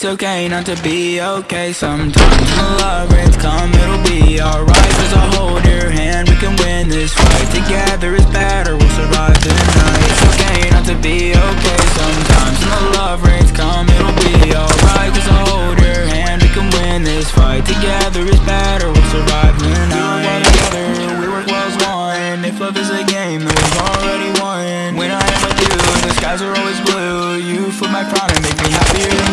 It's okay not to be okay sometimes. When love rains come, it'll be alright. Cause I'll hold your hand, we can win this fight. Together is better, tonight It's okay not to be okay. Sometimes When the love rains come, it'll be alright. Cause I'll hold your hand, we can win this fight. Together is better, we'll survive the night. We work well together, we work well as one If love is a game, then we've already won. When I am with you, the skies are always blue. You flip my pride and make me happier